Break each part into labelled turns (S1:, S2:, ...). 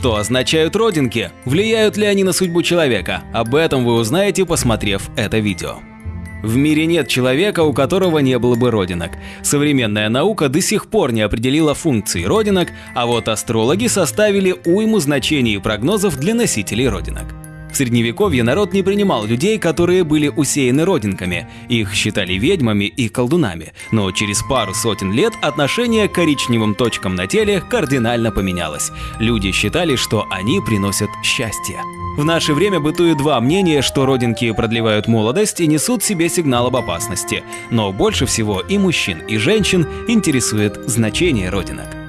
S1: Что означают родинки? Влияют ли они на судьбу человека? Об этом вы узнаете, посмотрев это видео. В мире нет человека, у которого не было бы родинок. Современная наука до сих пор не определила функции родинок, а вот астрологи составили уйму значений и прогнозов для носителей родинок. В средневековье народ не принимал людей, которые были усеяны родинками. Их считали ведьмами и колдунами. Но через пару сотен лет отношение к коричневым точкам на теле кардинально поменялось. Люди считали, что они приносят счастье. В наше время бытует два мнения, что родинки продлевают молодость и несут в себе сигнал об опасности. Но больше всего и мужчин, и женщин интересует значение родинок.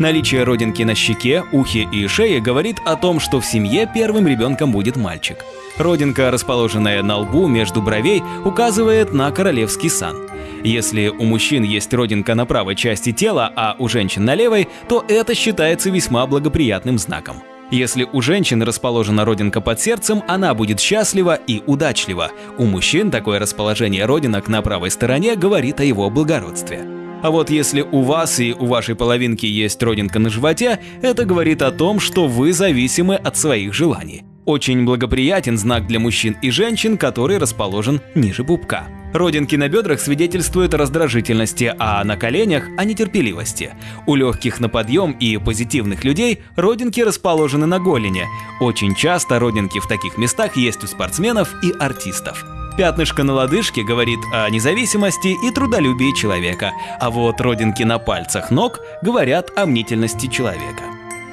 S1: Наличие родинки на щеке, ухе и шее говорит о том, что в семье первым ребенком будет мальчик. Родинка, расположенная на лбу между бровей, указывает на королевский сан. Если у мужчин есть родинка на правой части тела, а у женщин на левой, то это считается весьма благоприятным знаком. Если у женщины расположена родинка под сердцем, она будет счастлива и удачлива. У мужчин такое расположение родинок на правой стороне говорит о его благородстве. А вот если у вас и у вашей половинки есть родинка на животе, это говорит о том, что вы зависимы от своих желаний. Очень благоприятен знак для мужчин и женщин, который расположен ниже пупка. Родинки на бедрах свидетельствуют о раздражительности, а на коленях – о нетерпеливости. У легких на подъем и позитивных людей родинки расположены на голени. Очень часто родинки в таких местах есть у спортсменов и артистов. Пятнышко на лодыжке говорит о независимости и трудолюбии человека, а вот родинки на пальцах ног говорят о мнительности человека.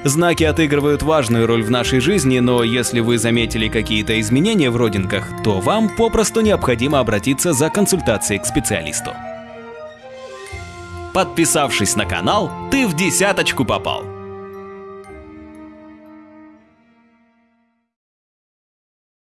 S1: Знаки отыгрывают важную роль в нашей жизни, но если вы заметили какие-то изменения в родинках, то вам попросту необходимо обратиться за консультацией к специалисту. Подписавшись на канал, ты в десяточку попал.